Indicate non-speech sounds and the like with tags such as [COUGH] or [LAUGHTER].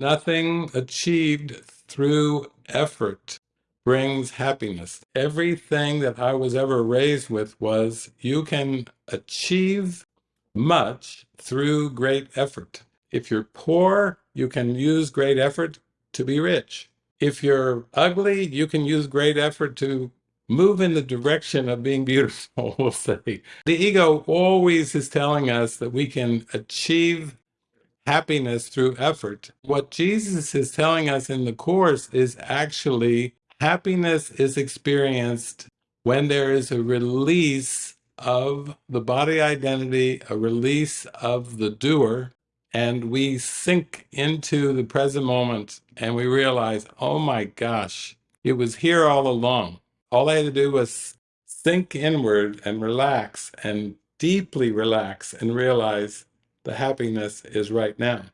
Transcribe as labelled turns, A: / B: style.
A: Nothing achieved through effort brings happiness. Everything that I was ever raised with was you can achieve much through great effort. If you're poor, you can use great effort to be rich. If you're ugly, you can use great effort to move in the direction of being beautiful, [LAUGHS] we'll say. The ego always is telling us that we can achieve happiness through effort. What Jesus is telling us in the Course is actually happiness is experienced when there is a release of the body identity, a release of the doer, and we sink into the present moment and we realize, oh my gosh, it was here all along. All I had to do was sink inward and relax and deeply relax and realize the happiness is right now.